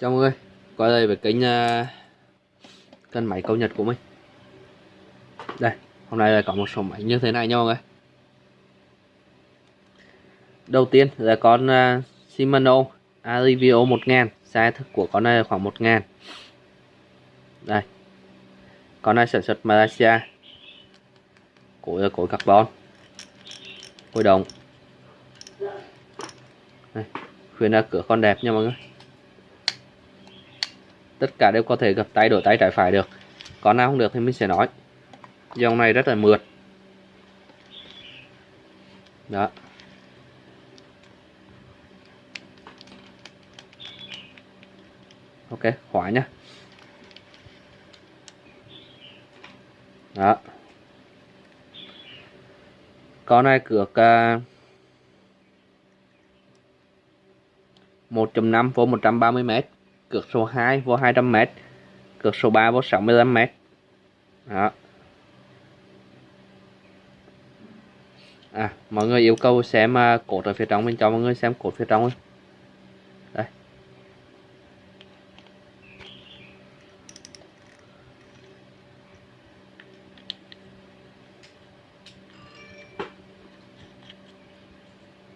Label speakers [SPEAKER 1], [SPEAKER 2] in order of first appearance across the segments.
[SPEAKER 1] Chào mọi người, quay lại với kênh à, uh, cân máy câu nhật của mình. Đây, hôm nay là có một số máy như thế này nha mọi người. Đầu tiên là con uh, Shimano Alivio 1000 Size thức của con này là khoảng 1000 Đây Con này sản xuất Malaysia. Cối là cối carbon Cối đồng Đây, khuyên là cửa con đẹp nha mọi người tất cả đều có thể gập tay đổi tay trái phải được. Còn nào không được thì mình sẽ nói. Dòng này rất là mượt. Đó. Ok khóa nhá. Đó. Con này cược uh, 1.5 vô 130 mét cược số 2 vô 200m cược số 3 vô 65m đó. À mọi người yêu cầu xem uh, cột ở phía trong mình cho mọi người xem cột phía trong đây.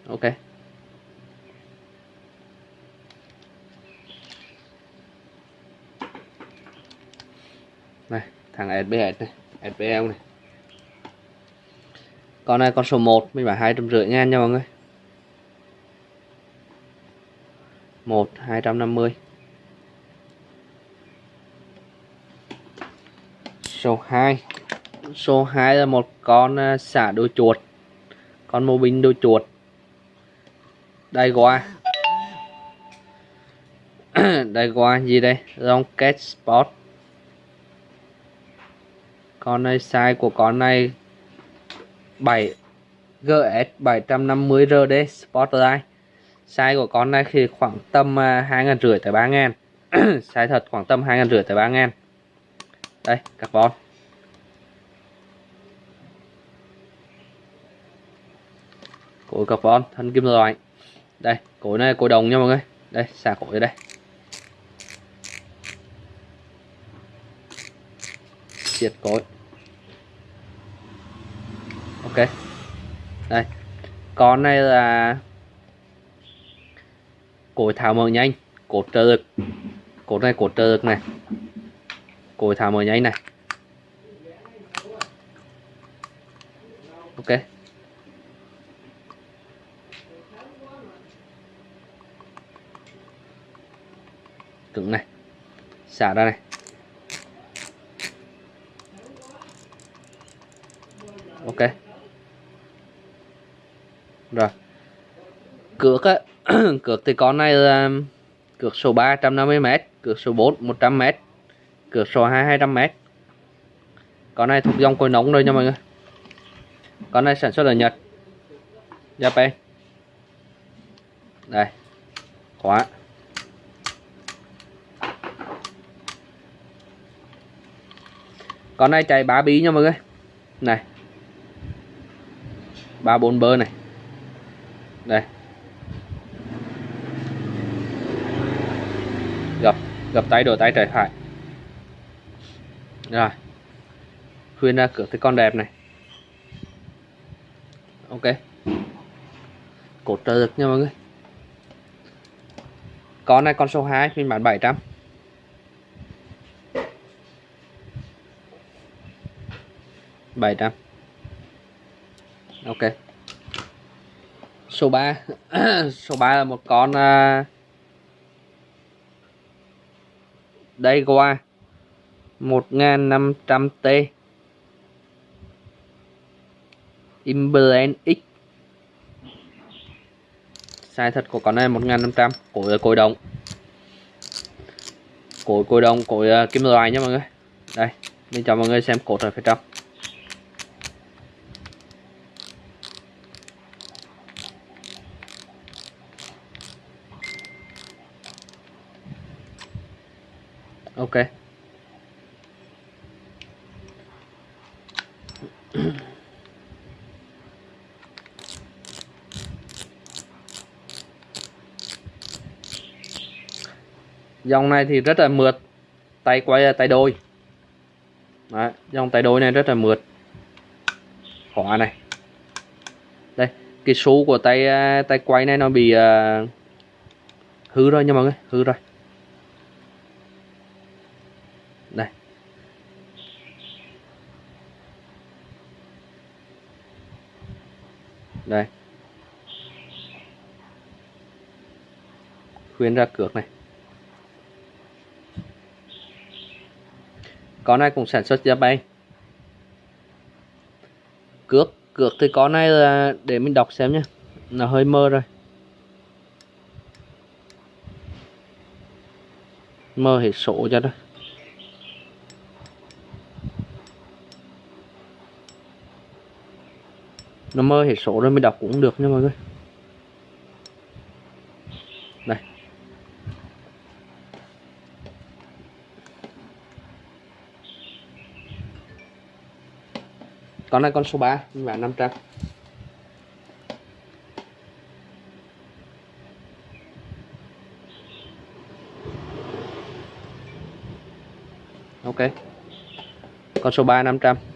[SPEAKER 1] Ok này thằng SBS này SPL này. Con này, con số 1 mình bán hai trăm rưỡi ngàn nha mọi người. Một, hai trăm năm mươi. Số 2 số 2 là một con à, xả đôi chuột. Con mô binh đôi chuột. Đây qua đây qua gì đây? Long cat sport con này size của con này 7 GS 750 RD Sportline size của con này thì khoảng tầm à, hai ngàn rưỡi tới ba ngàn. Size thật khoảng tầm hai ngàn rưỡi tới ba ngàn. Đây carbon. Cối carbon thân kim loại. Đây cối này cối đồng nha mọi người. Đây xả cối đây. Diệt cối ok. Đây. Con này là cối tháo mở nhanh. Cột trợ lực. Cột này cột trợ lực này. Cối tháo mở nhanh này. Ok. Cứng này. Xả ra này ok rồi. Cược á, cược thì con này là um, cược số 3 150m cược số 4 100m cược số 2 200m con này thuộc dòng cối nóng rồi nha mọi người. Con này sản xuất ở Nhật. Japan đây. Khóa. Con này chạy 3 bí nha mọi người. Này. Ba bốn bơ này đây. Gập gập tay đổi tay trái phải. Rồi. Khuyên ra cửa thấy con đẹp này. Ok. Cột trợ lực nha mọi người. Con này, con số 2 phiên bản 700 700 ok số 3 số 3 là một con uh, đây qua 1500T Imblend X. Size thật của con này 1500 à, cối cối đồng cối cối à, đồng cối uh, kim loại nha mọi người. Đây mình cho mọi người xem cột ở phía trong ok dòng này thì rất là mượt. Tay quay tay đôi. Đấy, dòng tay đôi này rất là mượt. Khóa này. Đây cái số của tay à, tay quay này nó bị uh, hư rồi nha mọi người hư rồi. Đây. Đây. Khuyên ra cược này. Con này cũng sản xuất Japan cước cược thì con này là để mình đọc xem nhé nó hơi mơ rồi. Mơ hết số cho đó nó mơ hết số rồi, mình đọc cũng được nha mọi người. Con này con số 3 và 500 ok. Con số 3 500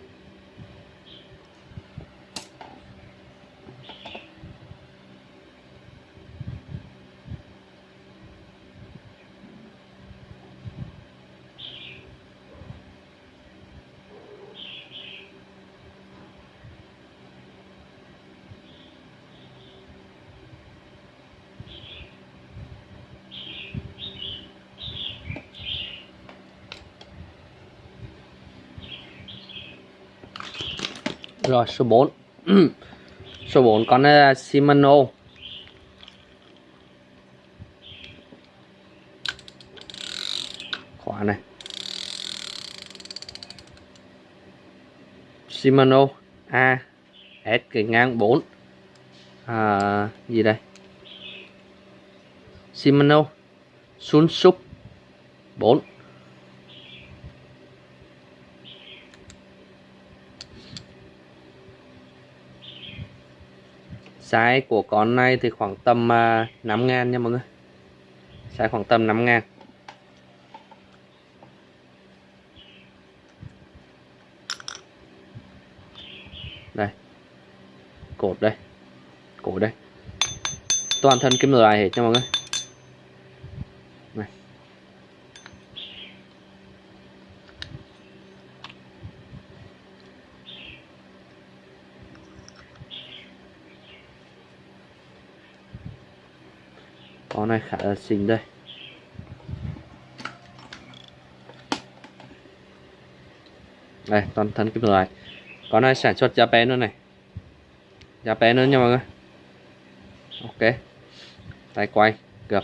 [SPEAKER 1] Rồi số 4 Số 4 con này là Shimano. Khóa này. Shimano A S cái ngang 4 à, Gì đây? Shimano Sunsup 4 size của con này thì khoảng tầm à, uh, 5 ngàn nha mọi người. Size khoảng tầm 5 ngàn. Đây. Cột đây. Cột đây. Toàn thân kim loại hết nha mọi người. Con này khá là xinh đây. Đây, toàn thân kim loại. Con này sản xuất Japan nữa này. Japan nữa nha mọi người. Ok. Tay quay, cược.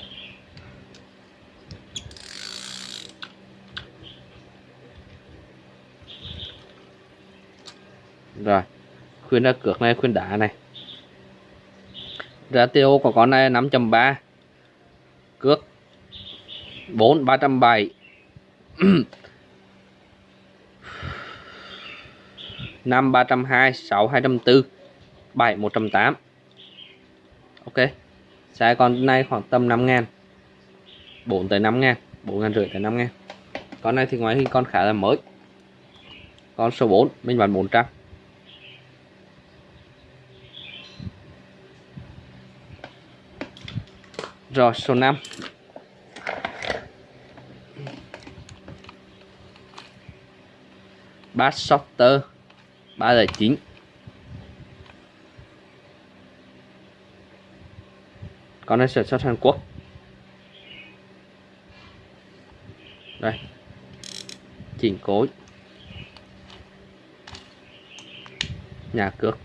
[SPEAKER 1] Rồi. Khuyên ra cược này, khuyên đá này. Ratio của con này 5.3 cước. 4 307 5 302 6 204 7 108 ok. Xe con này khoảng tầm 5 ngàn. 4 tới 5 ngàn. 4 ngàn rưỡi tới 5 ngàn. Con này thì ngoài hình con khá là mới. Con số 4 mình bán 400 Rồi, số 5 Bass Shorter 309 Con này sản xuất Hàn Quốc. Đây. Chỉnh cối. Nhà cước.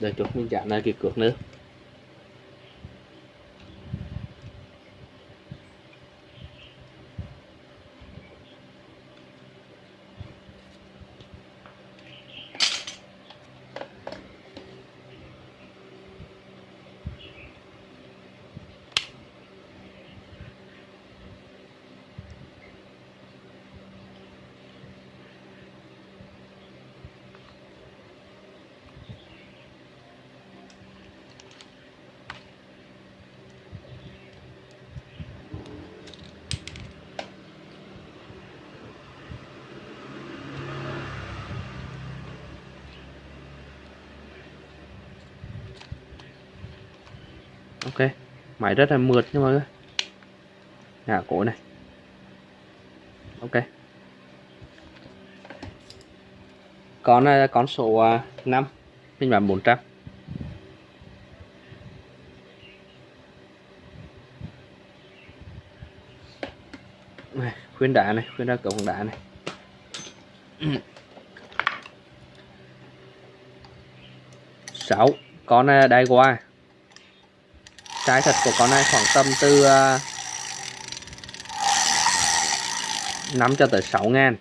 [SPEAKER 1] Đợi chút mình chạm lại cái cược nữa. Ok. Máy rất là mượt nhưng mà người. Ngả cổ này. Ok. Con này là con số 5 phiên bản 400 này, khuyên đá này khuyên ra cổng đá này. Sáu. Con à, đai qua trái thật của con này khoảng tầm từ à, uh, 5 cho tới 6 ngàn.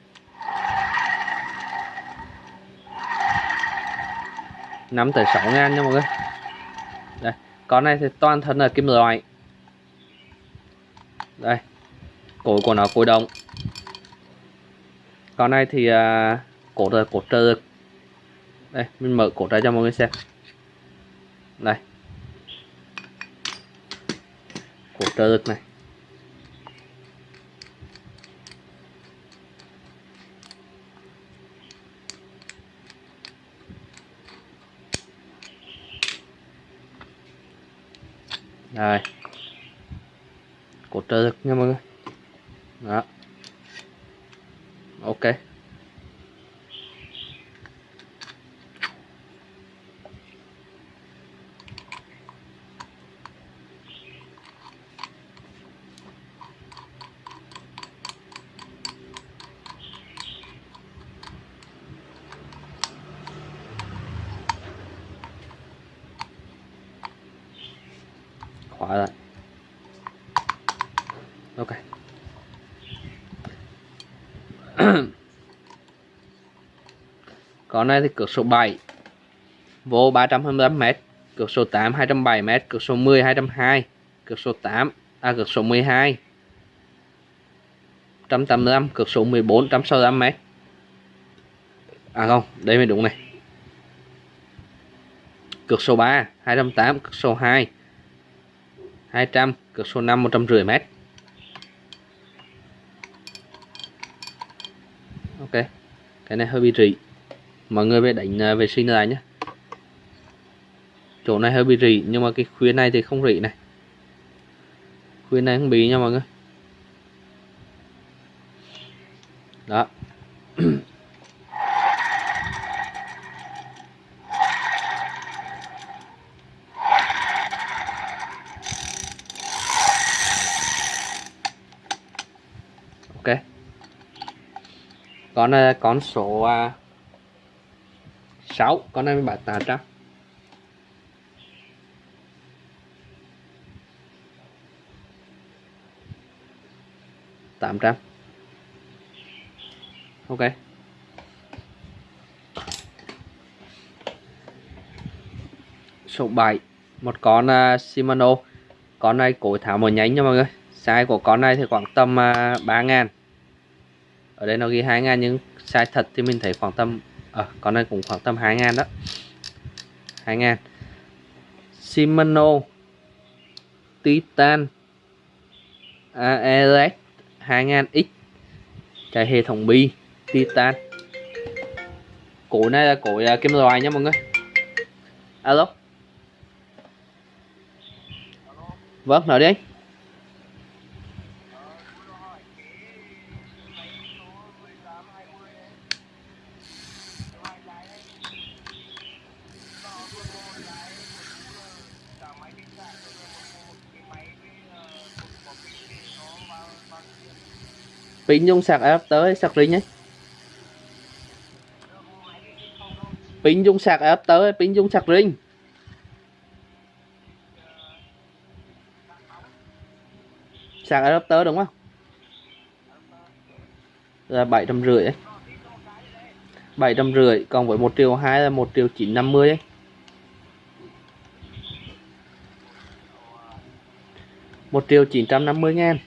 [SPEAKER 1] Năm tới 6 ngàn nha mọi người. Đây con này thì toàn thân là kim loại. Đây cổ của nó cối động con này thì uh, cổ là cổ trợ đây mình mở cổ ra cho mọi người xem. Đây của trợ lực này. Rồi cột trợ lực nha mọi người. Đó. Ok. Khóa lại ok. Con này thì cược số 7 vô 325m cược số 8 207m cược số 10 202 cược số 8 à cược số 12 185 cược số 14 165m à không, đây mới đúng này. Cược số 3 208 cược số 2 200 cực số 5 150 m ok, cái này hơi bị rỉ. Mọi người về đánh à, vệ sinh lại nhé. Chỗ này hơi bị rỉ, nhưng mà cái khuyến này thì không rỉ này. Khuyến này không bị nha mọi người. Đó ok Ờ, à, con này con số uh, 6 con này mình bán 800 800 ok. Số 7 một con uh, Shimano. Con này cổ tháo một nhánh nha mọi người. Size của con này thì khoảng tầm à, uh, 3 ngàn ở đây nó ghi 2 ngàn nhưng size thật thì mình thấy khoảng tầm ở à, con này cũng khoảng tầm 2 ngàn đó. 2 ngàn. Shimano Titan AES 2000X chạy hệ thống bi Titan. Cổ này là cổ uh, à, kim loại nha mọi người. Alo. Vâng nói đi anh. Pin dùng sạc adapter sạc ring ấy pin dùng sạc adapter pin dùng sạc ring sạc adapter đúng không? Là bảy trăm rưỡi ấy. bảy trăm rưỡi còn với một triệu hai là một triệu chín năm mươi ấy. một triệu chín trăm năm mươi ngàn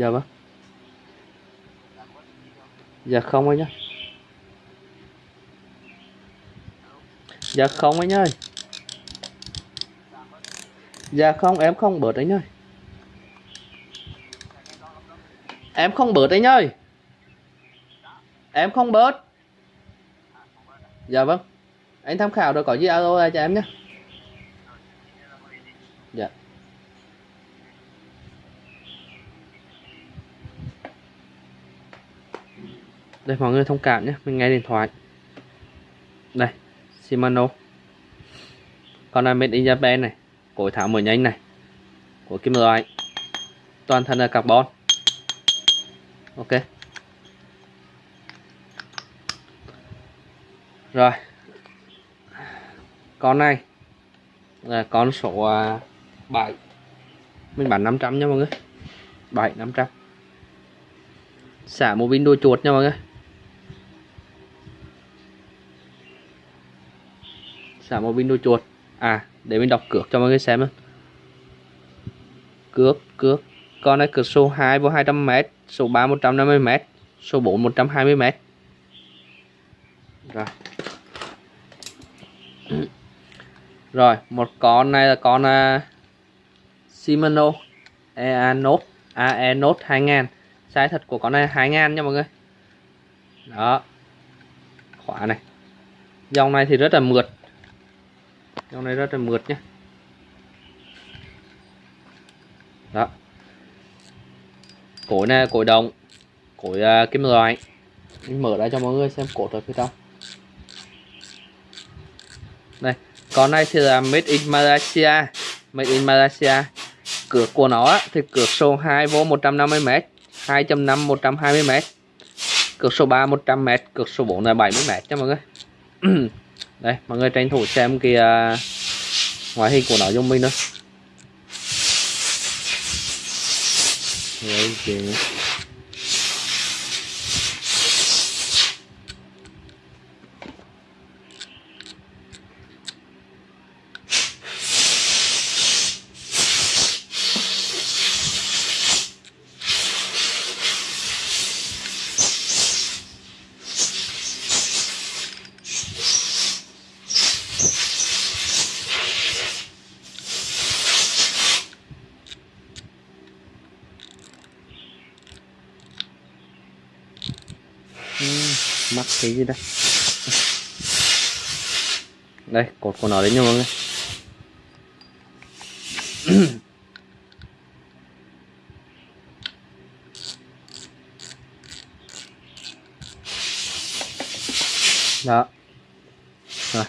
[SPEAKER 1] dạ vâng. Dạ không anh nhá. Dạ không anh ơi dạ không, em không bớt anh ơi em không bớt anh ơi em không bớt. Dạ vâng. Anh tham khảo rồi có gì alo lại cho em nhé đây, mọi người thông cảm nhé. Mình nghe điện thoại. Đây, Shimano. Con này made in Japan này cối tháo mở nhanh này, của kim loại toàn thân là carbon. Ok. Rồi. Con này là con số à, 7 mình bán 500 nha mọi người. 7 500 xả một pin đuôi chuột nha mọi người. Xả một pin đuôi chuột. À để mình đọc cược cho mọi người xem cước cước con này cược số 2 vô 200m số 3 150m số 4 120m rồi. Rồi một con này là con uh, Shimano EA Note 2000 size thật của con này 2000 nha mọi người. Đó. Khóa này. Dòng này thì rất là mượt dòng này rất là mượt nhé đó. Cối này cối đồng cối uh, kim loại. Mình mở ra cho mọi người xem cột ở phía trong. Đây con này thì là made in Malaysia made in Malaysia. Cửa của nó thì cửa số 2 vô 150m 2.5 120m cực số 3 100m cực số 4 là 70m cho mọi người. đây mọi người tranh thủ xem cái uh, ngoại hình của nó giúp mình thôi. Đấy, mắc cái gì đây? Đây, cột của nó đấy nha mọi người. Đó. Rồi.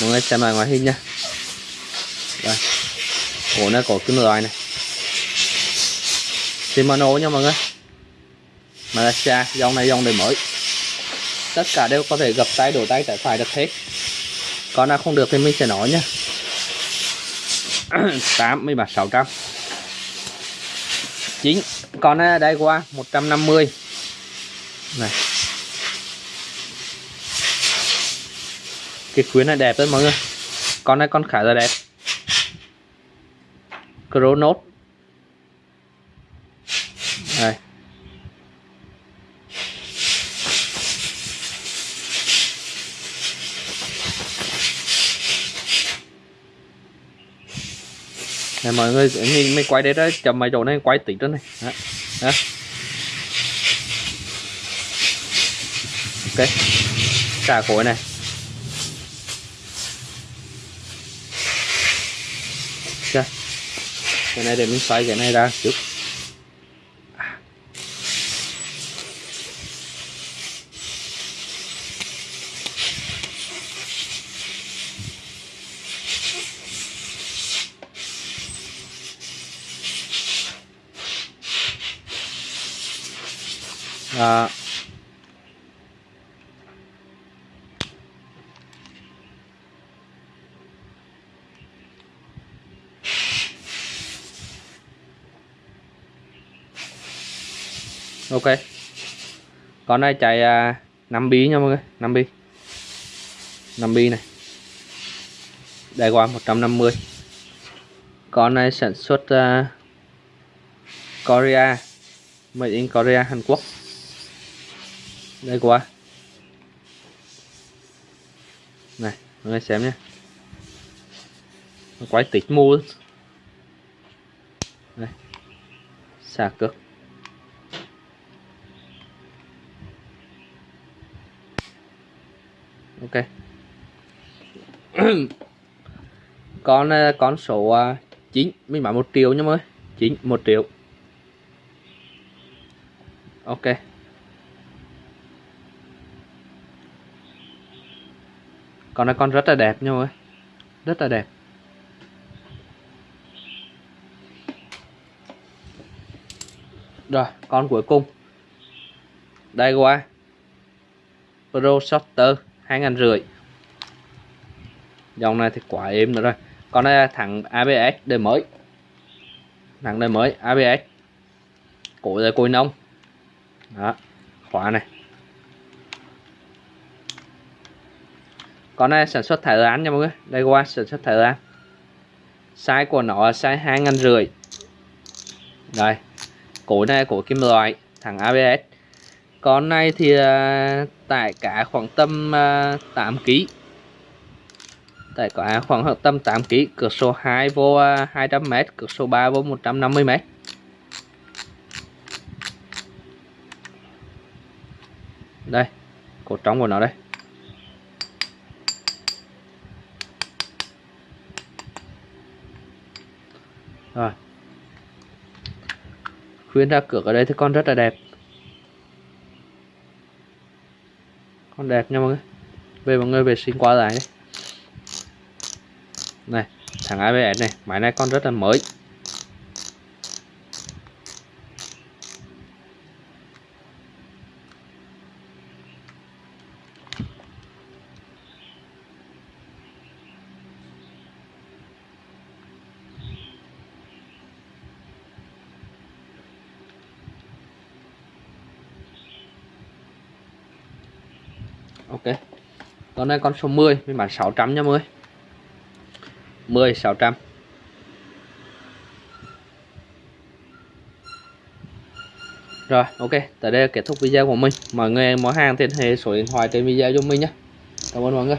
[SPEAKER 1] Mọi người xem lại ngoại hình nha. Đây cổ này cổ kim loại này. Shimano nha mọi người. Malaysia, dòng này dòng đời mới. Tất cả đều có thể gập tay, đổ tay, trái phải được hết. Con nào không được thì mình sẽ nói nhá 8 mươi sáu trăm. Chín con này đây qua 150 này. Cái khuyến này đẹp đấy mọi người. Con này con khá là đẹp. Chronos đây này mọi người nhìn mình quay đây đó chậm mấy chỗ này quay tí đó này đó. đó. ok xả khối này ok cái này để mình xoay cái này ra trước à, ok con này chạy à, 5 bi nha mọi người 5 bi. 5 bi này. Đây qua 150 con này sản xuất uh, Korea made in Korea Hàn Quốc. Đây qua. Này mọi người xem nhé. Quái tịch mua đây. Xà cực ok. Con ờ, con số ờ, 9 mình bán 1 triệu nhá mới 9 1 triệu. Ok. Con này con rất là đẹp nha mọi người. Rất là đẹp. Rồi, con cuối cùng. Đây qua pro shorter hai ngàn rưỡi dòng này thì quá êm nữa rồi. Con này là thằng ABS đời mới. Thằng đời mới ABS cối là cối nông đó khóa này. Con này sản xuất Thái Lan nha mọi người. Đây qua sản xuất Thái Lan size của nó là size hai ngàn rưỡi đây cối này của kim loại thằng ABS con này thì uh, tải cả khoảng tầm uh, 8 kg tải cả khoảng tầm 8 kg cửa số 2 vô à, uh, 200m cửa số 3 vô 150m đây cột trống của nó đây. Rồi. Khuyên ra cửa ở đây thì con rất là đẹp. Con đẹp nha mọi người. Về mọi người vệ sinh qua lại này. Thằng ABS này máy này con rất là mới ok con này con số 10 mình bán 600 nha mọi người. 10 600 rồi, ok tại đây là kết thúc video của mình. Mọi người mua hàng thì hệ số điện thoại trên video cho mình nhé. Cảm ơn mọi người.